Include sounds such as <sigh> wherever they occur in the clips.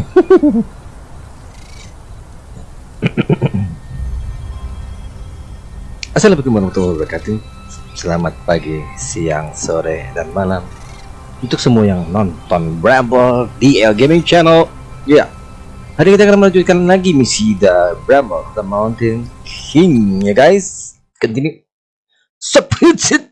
<coughs> Assalamualaikum warahmatullahi wabarakatuh. Selamat pagi, siang, sore, dan malam. Untuk semua yang nonton Bramble DL Gaming Channel Ya, hari kita akan melanjutkan lagi misi The Bramble The Mountain King ya guys. Continue. Substitute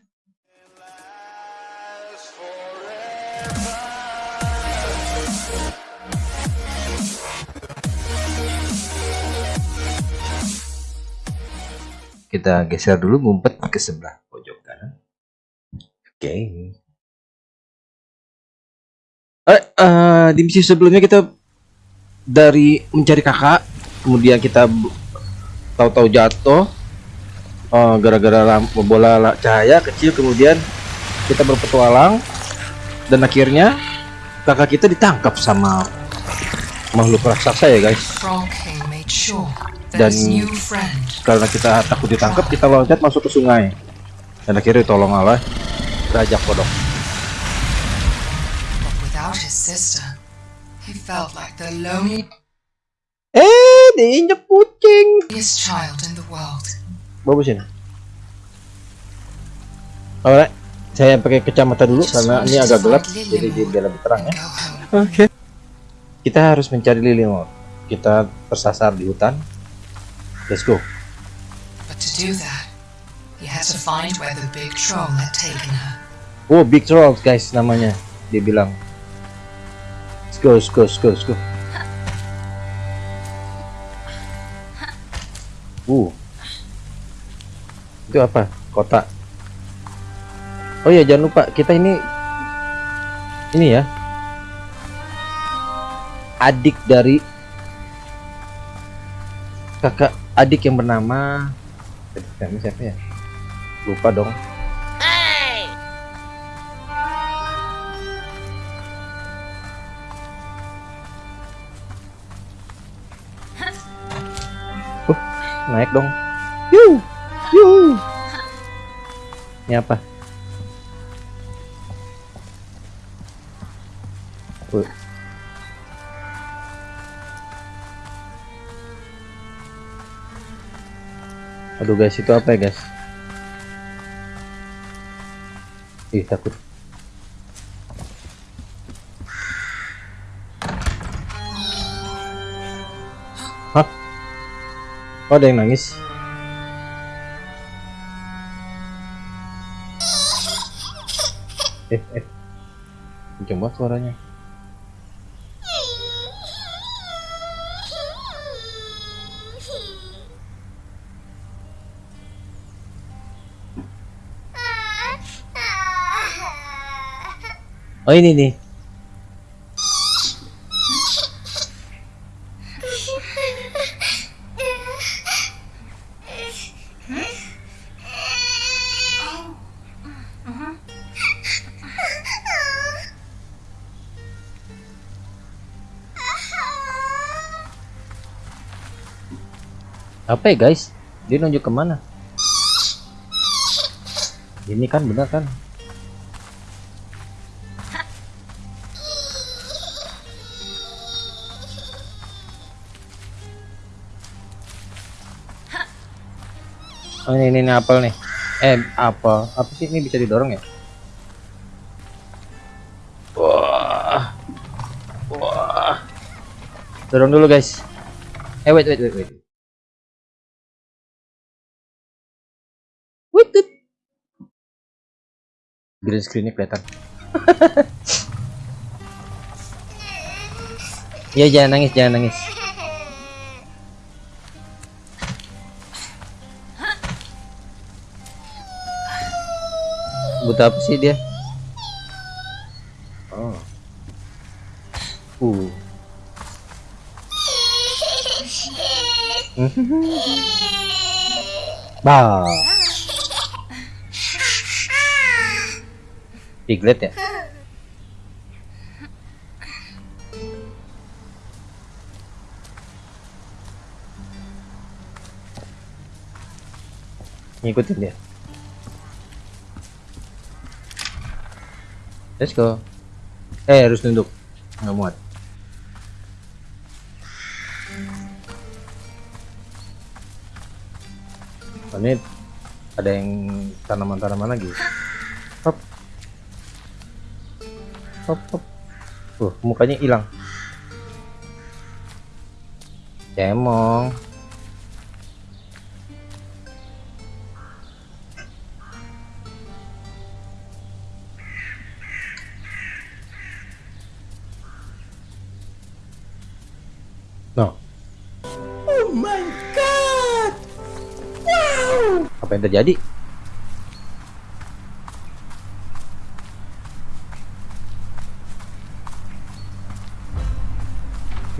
kita geser dulu ngumpet ke sebelah pojok kanan. Oke. Okay. eh, uh, di misi sebelumnya kita dari mencari kakak kemudian kita tahu-tahu jatuh uh, gara-gara lampu bola cahaya kecil kemudian kita berpetualang dan akhirnya kakak kita ditangkap sama makhluk raksasa ya guys dan karena kita takut ditangkap kita loncat masuk ke sungai. Dan akhirnya tolong Allah Raja Kodok. Eh diinjak kucing. bagus ini Alright, saya pakai kacamata dulu karena ini agak gelap jadi dia lebih terang ya. oke. Okay. kita harus mencari lilin kita tersasar di hutan Let's go. But to do that, he has to find where the big troll had taken her. Oh, big troll, guys namanya. Dia bilang. Let's go, let's go, let's go, let's go. Uh. Itu apa? Kota. Oh ya, jangan lupa kita ini ini ya. Adik dari kakak adik yang bernama siapa ya? Lupa dong. Uh, naik dong. Yuh, yuh. ini apa aduh guys itu apa ya guys ih takut Hah? Oh, ada yang nangis. Eh, eh. Coba suaranya. Oh ini nih. Apa ya guys? Dia nunjuk ke mana? Ini kan benar kan? Oh ini, ini, ini apel nih. Eh apel. Apa sih? Ini bisa didorong ya? Wah. Wah. Dorong dulu guys. Eh wait wait wait wait. Wait wait. Green screennya kelihatan. <laughs> Ya jangan nangis jangan nangis buta apa sih dia? Oh. Uh. <laughs> Bah piglet ya? Ngikutin dia let's go. Eh harus tunduk nggak muat. Ini ada yang tanaman-tanaman lagi. Hop. Hop hop. Uh mukanya hilang. Cemong. Apa yang terjadi?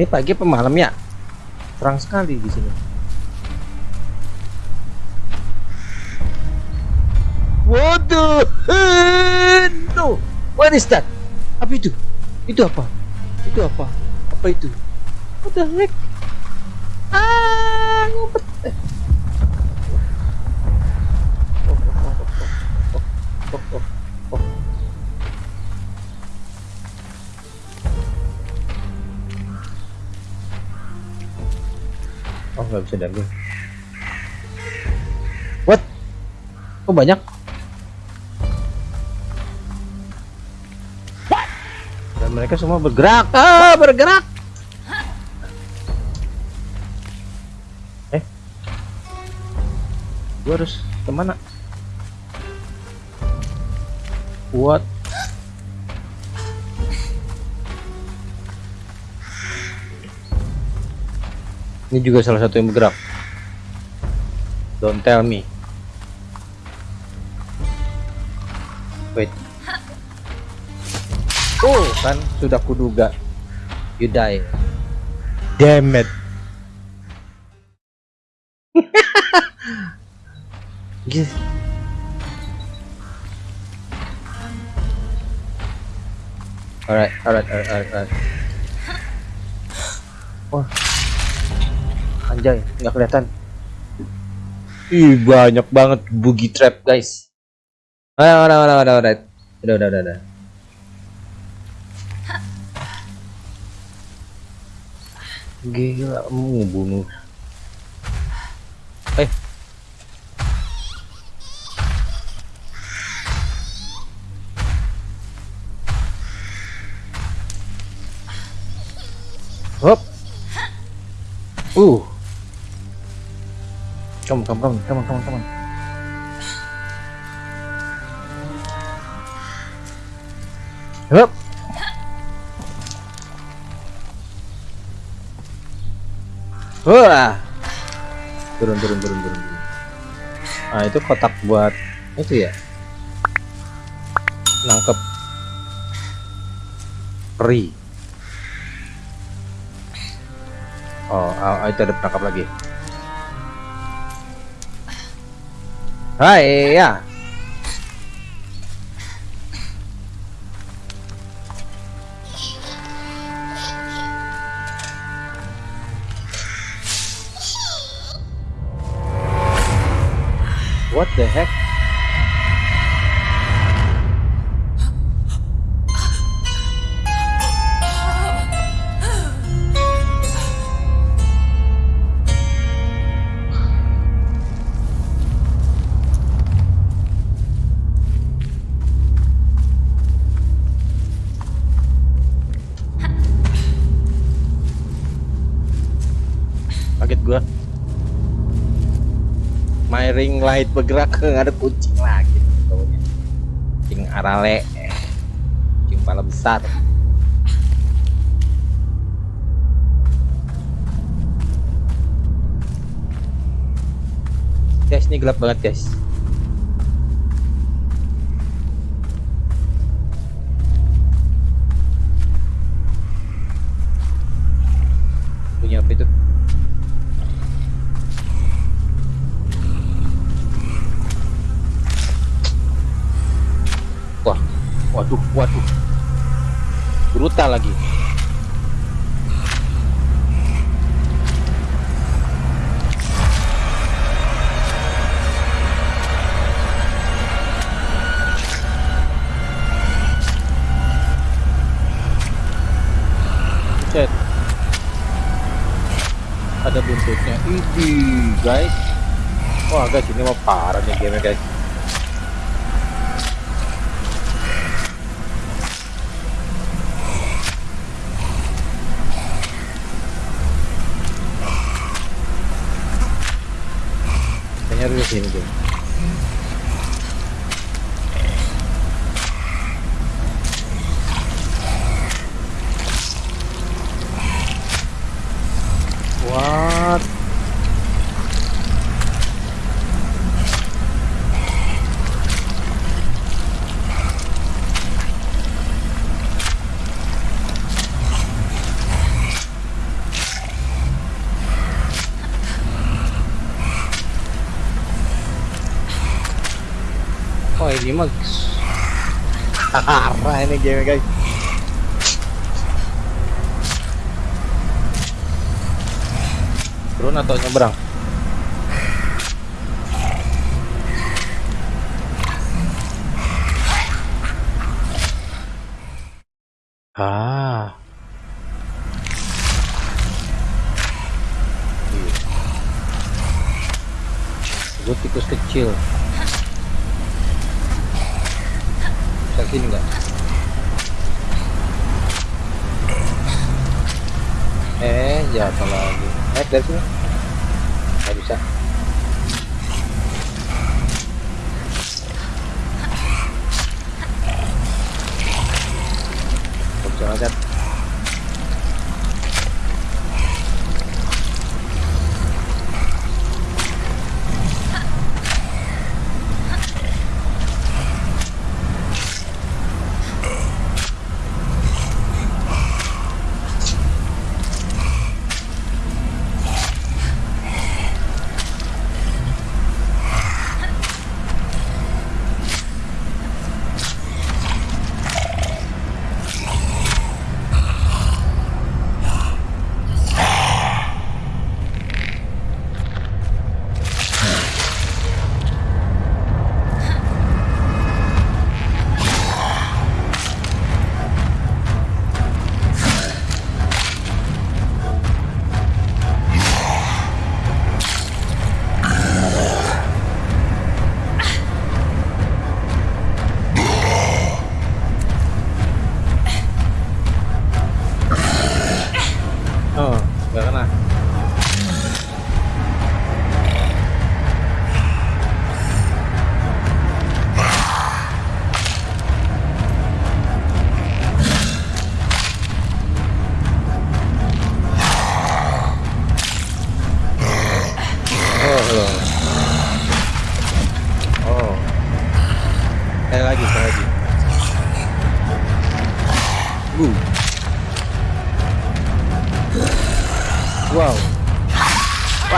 Ini pagi apa malam ya? Terang sekali di sini. Waduh, no, what is that? Apa itu? Itu apa? Itu apa? Apa itu? What the heck? Ah, ngumpet. Bisa daging. What? Kok banyak? Dan mereka semua bergerak. Ah, bergerak. Eh, gua harus ke mana? What? Ini juga salah satu yang bergerak. Don't tell me. Wait. Oh, kan sudah kuduga. You die. Damn it. <laughs> Gitu. Alright, alright, alright, alright. <gasps> Wah, anjay nggak kelihatan ih banyak banget bugi trap guys Ada ada ada ada ada. udah udah udah gila mau bunuh. eh Hop. Uh. Come, come, come, come on, come on, come on. Wah. Turun, turun, turun, turun. Nah, itu kotak buat itu ya. Nangkep peri. Oh, ah, itu ada perangkap lagi. Hai, yeah. What the heck? Ring light bergerak nggak ada kucing lagi taunya. Kucing arale. Kucing kepala besar. Guys, ini gelap banget, guys. Punya apa itu? Wah, waduh, waduh. Brutal lagi. Cet. Ada buntutnya. Ini, guys. Wah guys ini mau parah nih game guys. Kayaknya harus di sini guys. What? Oh ini mah parah ini game guys. Turun atau nyebrang? Ah. Gue tikus kecil. Bisa sini nggak? Eh, jatuh lagi. Naik dari sini. Nggak bisa. Nggak bisa.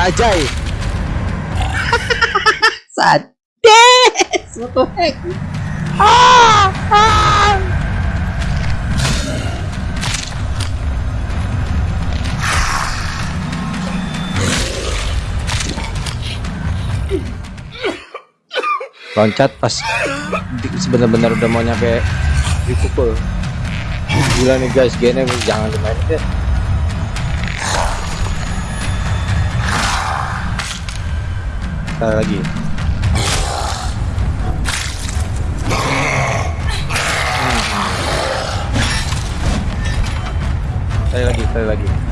Wajay. <laughs> Sades! What the heck? Ah! Ah! Loncat pas sebenar-benar udah mau nyampe dipukul. Gila nih guys, gini jangan dimainin deh. Sekali lagi. Sekali lagi, sekali lagi.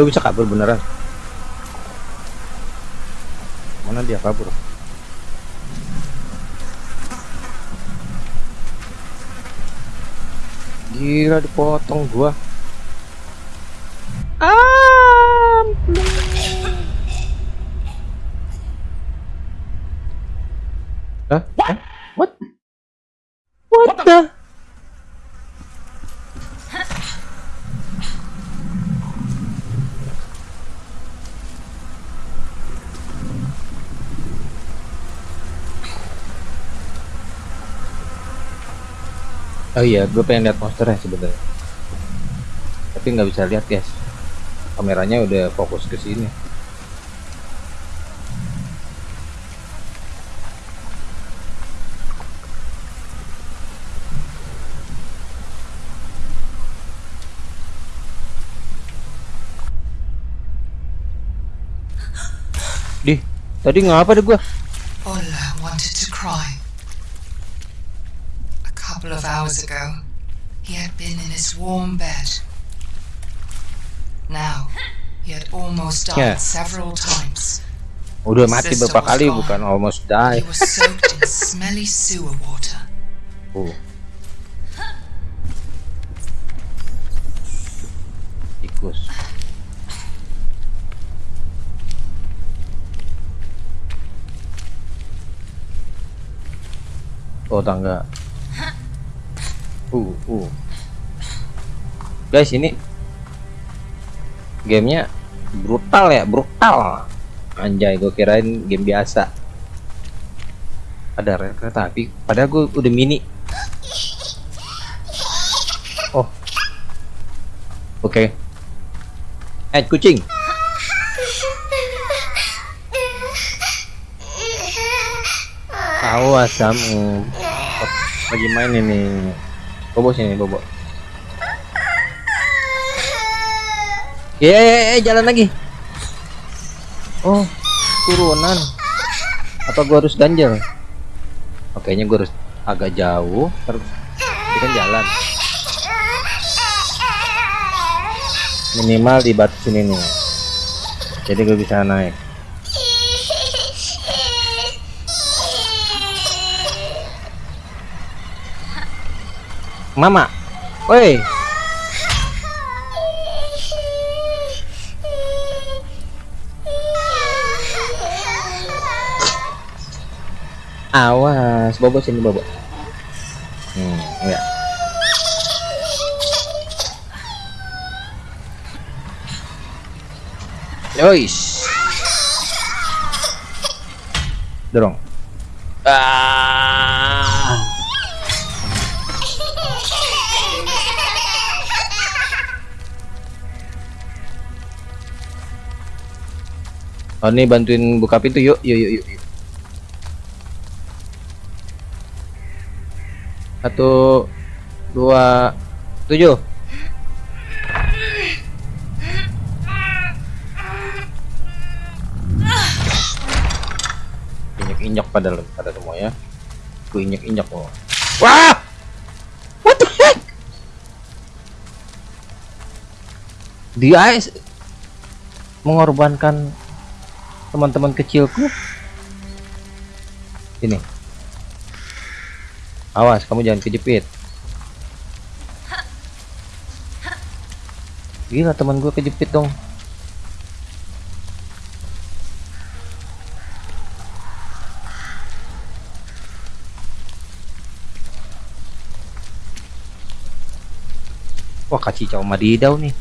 Gak bisa kabur beneran. Mana dia kabur? Gila dipotong gua. Hah? Hah? What? What the? Oh iya, gue pengen lihat monsternya sebenarnya. Tapi nggak bisa lihat guys. Kameranya udah fokus ke sini. Di, tadi ngapa deh gua? Ola wanted to cry. A couple of hours ago, he had been in his warm bed. Now, he had almost died Yeah. several times. Udah mati beberapa kali gone. bukan almost die. He was soaked in smelly sewer water. Oh. Tikus. Oh tangga. Uh, uh. Guys ini gamenya brutal ya, brutal. Anjay, gue kirain game biasa. Ada kereta api, padahal gue udah mini. Oh. Oke. Eh, kucing. Awas kamu. Lagi main ini. Bobo sini, Bobo. Ye, jalan lagi. Oh, turunan. Apa gua harus ganjel? Oh, kayaknya gua harus agak jauh terus kan jalan. Minimal di batu sini nih. Jadi gue bisa naik. Mama. Woi. Awas, Bobo sini Bobo. Hmm, enggak. Yois. Dorong. Oh, ini bantuin buka pintu yuk, yuk, yuk, yuk. Satu, dua, tujuh. Injek-injek pada pada semua ya. Gue injek-injek oh. Wah! What the heck? Dia mengorbankan teman-teman kecilku. Ini. Awas, kamu jangan kejepit. Gila teman gue kejepit dong. Wah kacicau madidau nih.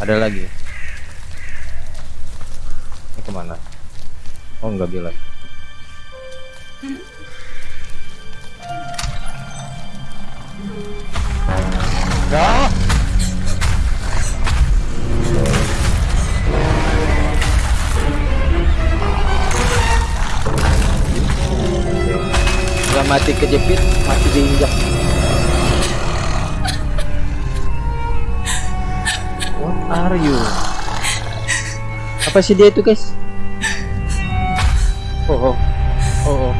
Ada lagi. Ke mana? Oh nggak bilang. Ya. Nggak mati kejepit, mati diinjak. What are you? Apa sih dia itu guys? Oh, oh, oh, oh.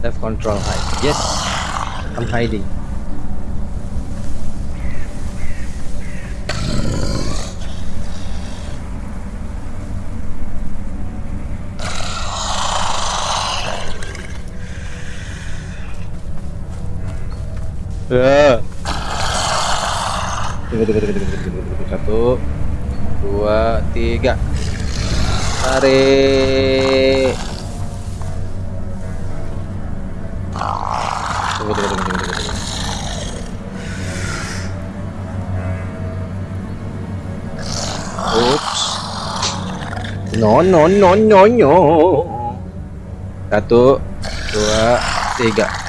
Left control hide. Yes, I'm hiding. tiga. Tarik. Tunggu, tunggu, tunggu, tunggu, tunggu. No no no no no. Satu dua tiga.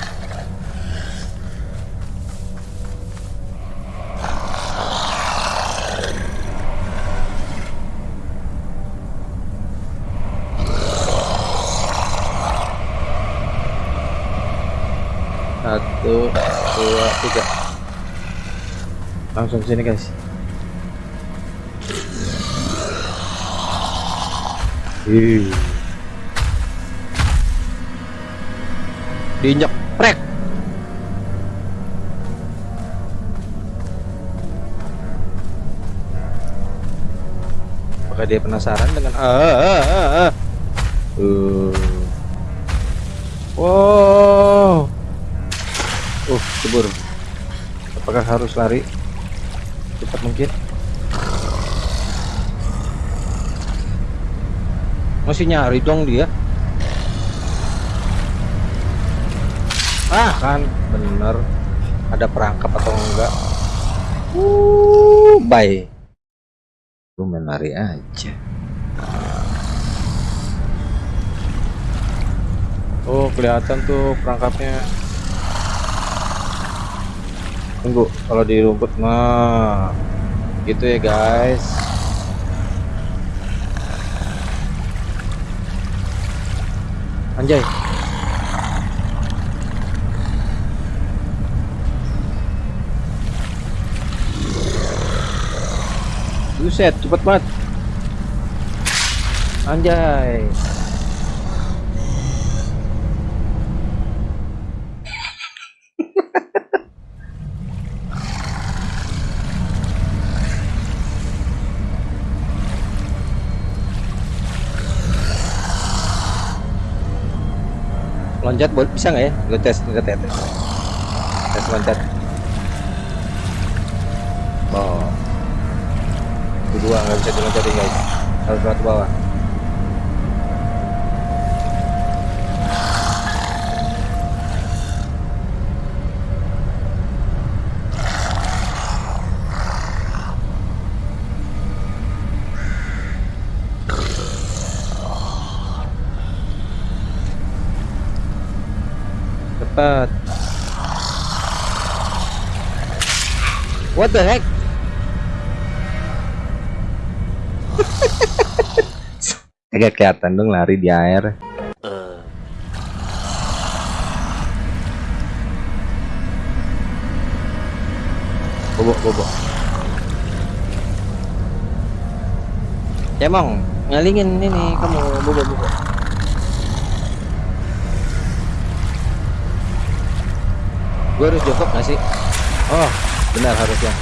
Langsung sini guys. Ih. Diinjak prek. Apakah dia penasaran dengan ah, ah, ah, ah. Uh. Wow. Uh, cebur. Apakah harus lari? Cepat mungkin. Masih nyari dong dia. Ah, kan bener. Ada perangkap atau enggak? Uh, bye. Lu main lari aja. Oh, kelihatan tuh perangkapnya. Tunggu, kalau di rumput mah gitu ya guys. Anjay. Buset, cepet banget. Anjay. Loncat bisa nggak ya? Lo tes kita tes tes. Loncat. Oh. Kedua nggak bisa diloncatin guys. Harus lewat bawah cepat what the heck? <laughs> Kagak kelihatan dong lari di air. Bobok bobok. Cemong ngalingin ini kamu bobok bobok gue harus jongkok gak sih? Oh. Benar harusnya.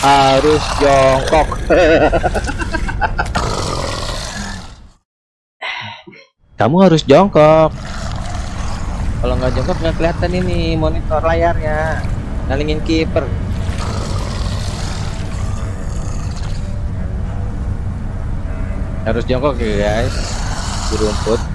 Harus jongkok. <laughs> Kamu harus jongkok. Kalau nggak jongkok nggak kelihatan ini monitor layarnya. Ngalingin kiper. Harus jongkok ya guys. Di rumput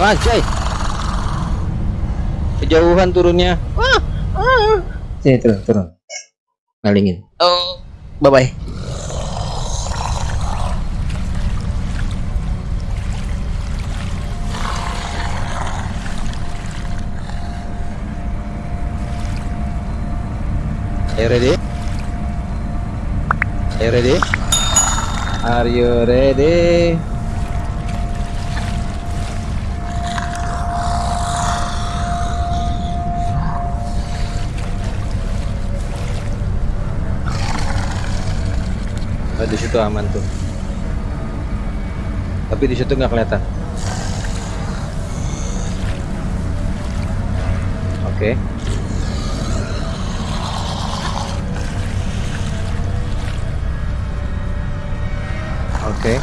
Anjay. Kejauhan turunnya. Ah, ah. Sini turun, turun. Ngalingin. Oh, bye bye. Are you ready? Are you ready? Are you ready? Di situ aman tuh. Tapi di situ nggak kelihatan. Oke. Oke.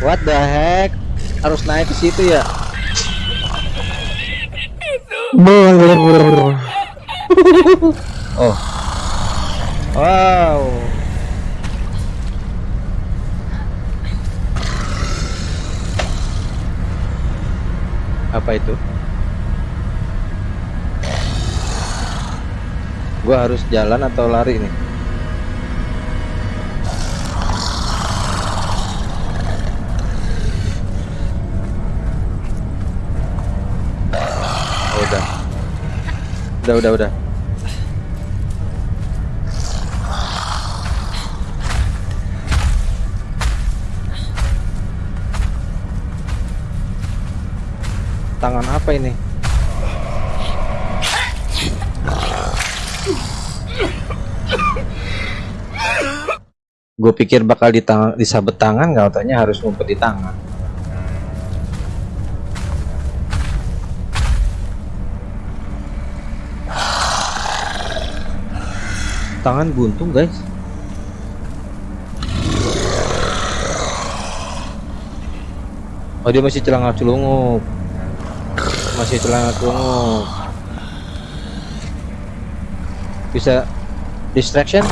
What the heck? Harus naik ke situ ya? Oh. Wow. Apa itu? Gua harus jalan atau lari nih? Oh, udah. Udah, udah, udah. Tangan apa ini? Gue pikir bakal di tangan, disabet tangan, nggak taunya harus ngumpet di tangan. Tangan buntung guys. Oh dia masih celana celungup masih celana celungup bisa distraction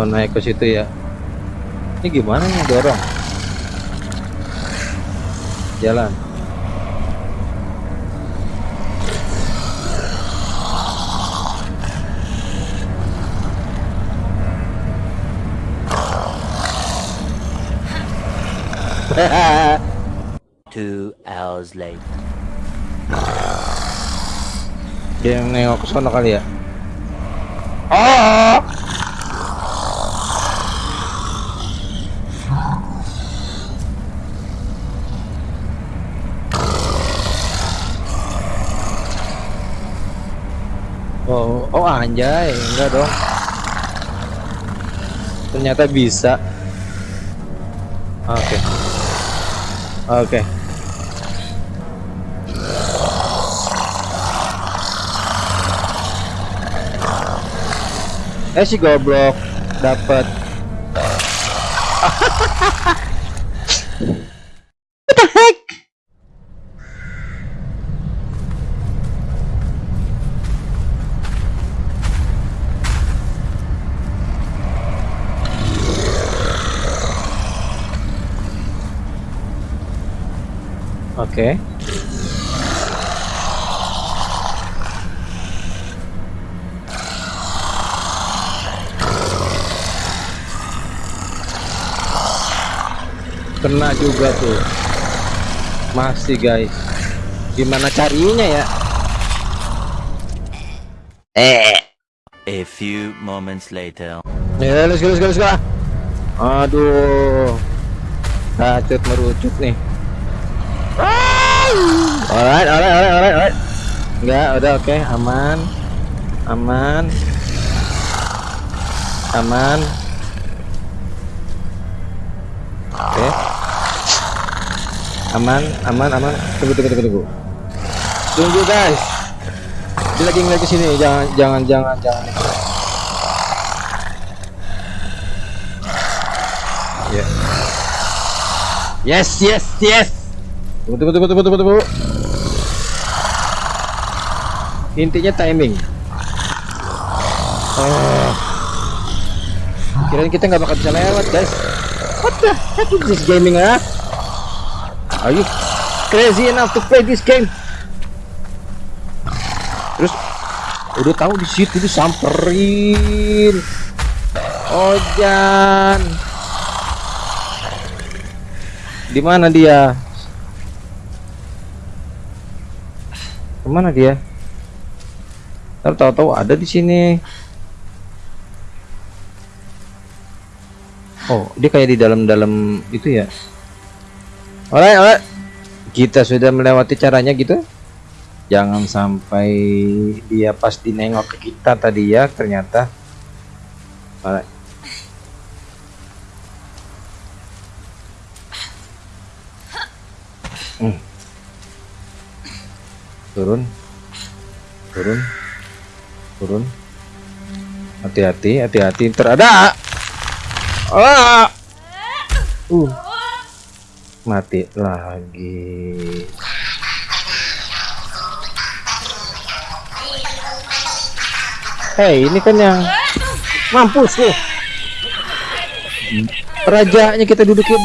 Oh naik ke situ ya. Ini gimana nih dorong? Jalan. Two hours later. dia yang nengok ke sono kali ya. Oh Oh, oh anjay, enggak dong. Ternyata bisa. Oke. Oke. Eh si goblok dapat. <laughs> Oke. Kena juga tuh. Masih guys. Gimana carinya ya? Eh. A few moments later. Ya, let's go, let's go, let's go. Aduh. Bacot merucut nih. Alright, alright, alright, alright, alright. Enggak, udah oke, aman. Aman. Aman. Oke. Aman, aman, aman. Tunggu, tunggu, tunggu, tunggu. Tunggu, guys. Dia lagi ngeliat ke sini, jangan jangan jangan jangan. Ya. Yes, yes, yes. Tunggu, tunggu, tunggu, tunggu, tunggu. Intinya timing. Oh. Kirain kita nggak bakal bisa lewat, guys. What the heck is this gaming, ah? Are you crazy enough to play this game? Terus udah tahu di situ disamperin. Ojan. Di mana dia? Ke mana dia? Ntar tahu-tahu ada di sini. Oh, dia kayak di dalam-dalam itu ya. Alright, alright. Kita sudah melewati caranya gitu. Jangan sampai dia pas dinengok ke kita tadi ya, ternyata. Alright. Hmm. Turun. Turun. Turun. Hati-hati, hati-hati. Ntar ada. Ah. Uh. Mati lagi. Hei, ini kan yang mampus loh. Rajanya kita dudukin.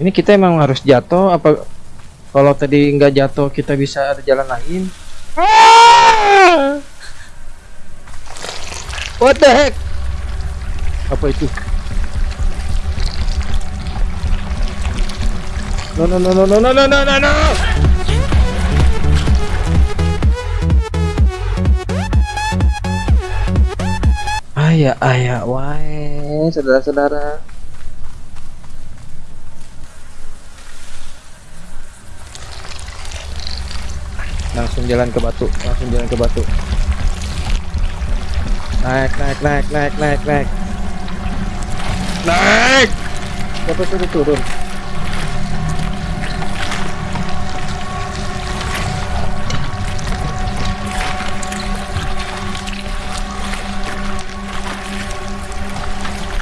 Ini kita emang harus jatuh apa kalau tadi nggak jatuh kita bisa ada jalan lain? Ah! What the heck? Apa itu? No no no no no no no no no no. Ayah ayah wae saudara-saudara. Langsung jalan ke batu, langsung jalan ke batu. Naik naik naik naik naik naik. Naik. Siapa sudah turun?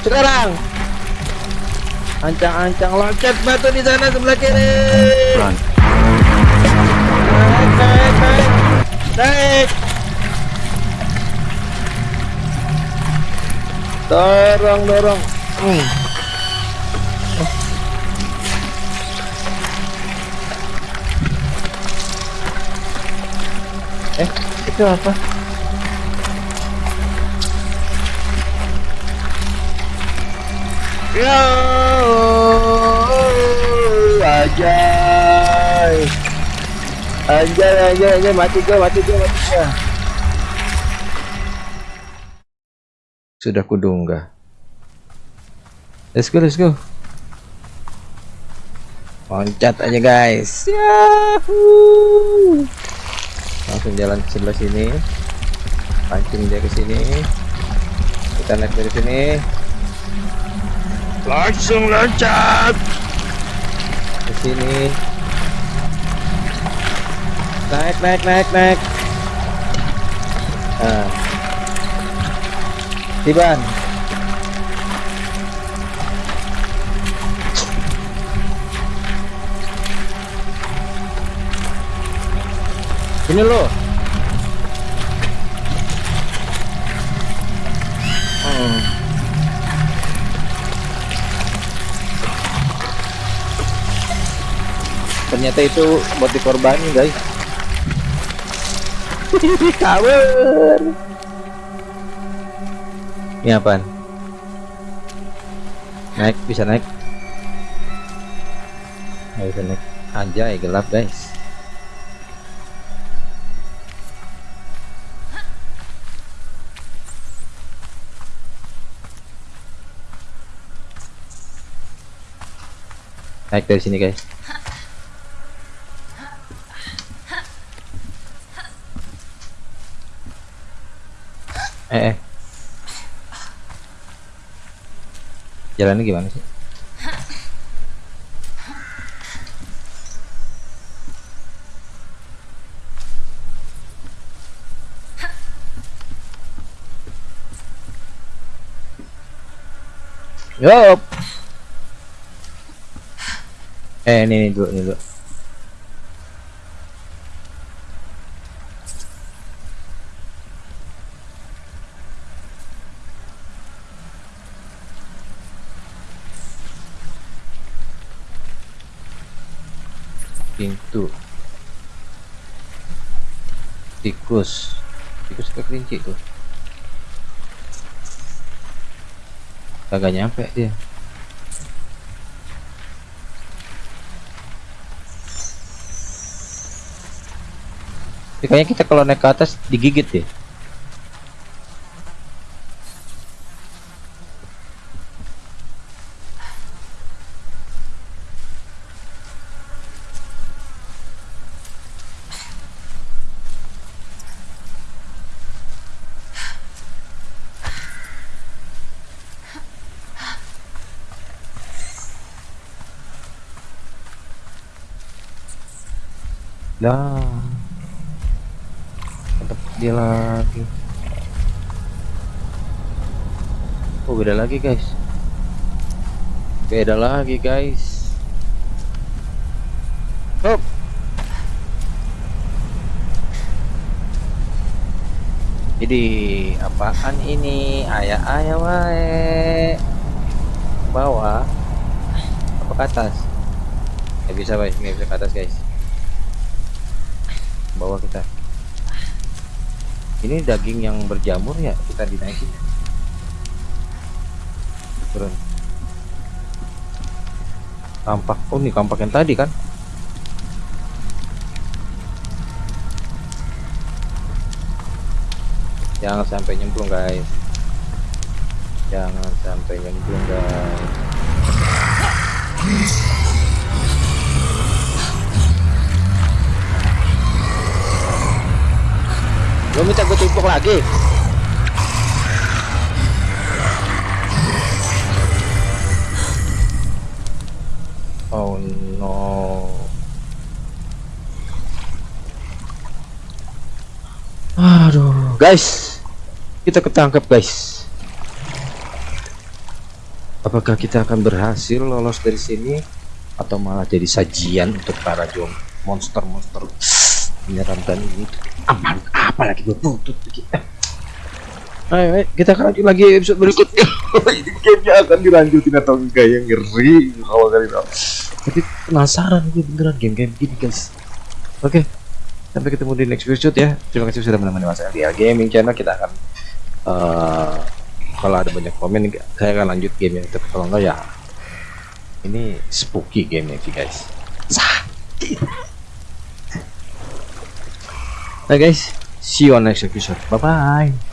Sekarang ancang-ancang loncat batu di sana sebelah kiri. Run. Naik. Dorong, dorong. Eh, itu apa? Yo, ajay. Anjay, anjay, anjay, mati gua, mati gua, mati gua. Sudah kudunggah. Let's go, let's go. Loncat aja guys. Yahoo! Langsung jalan ke sebelah sini. Pancing dia ke sini. Kita naik dari sini. Langsung loncat ke sini. Naik, naik, naik, naik. Nah. Tiban. Ini lo. Hmm. Ternyata itu buat dikorbanin guys. Kabur. Ini apaan? Naik, bisa naik. Nggak bisa naik. Anjay, gelap guys. Naik dari sini guys. Eh, eh. Jalannya gimana sih? Yup. Eh, ini, ini dulu, ini dulu. pintu tikus tikus ke kelinci tuh. Kagak nyampe dia. Tapi kayaknya kita kalau naik ke atas digigit ya Lah. Tetap dia lagi. Oh, beda lagi, guys. Beda lagi, guys. Hop. Jadi apaan ini? Ayah ayah wae. Bawah. Apa ke atas? Nggak bisa guys, nggak bisa ke atas guys. Bawah kita. Ini daging yang berjamur ya kita dinaikin. Turun. Kampak. Oh ini kampak yang tadi kan? jangan sampai nyemplung guys jangan sampai nyemplung guys lo minta gue timpuk lagi? Oh no. Aduh, guys, kita ketangkep guys. Apakah kita akan berhasil lolos dari sini atau malah jadi sajian untuk para jom monster-monster menyeramkan ini? Aman, apalagi berbutut kita. Ayo, ayo, kita akan lanjut lagi episode berikutnya. <laughs> ini gamenya akan dilanjutin atau enggak yang ngeri kalau kali tahu. Tapi penasaran gue beneran game-game gini guys. Oke, sampai ketemu di next episode ya terima kasih sudah menemani mas LDL Gaming Channel kita akan eh, kalau ada banyak komen saya akan lanjut game yang itu kalau enggak ya ini spooky game sih guys sakit nah guys see you on next episode. Bye bye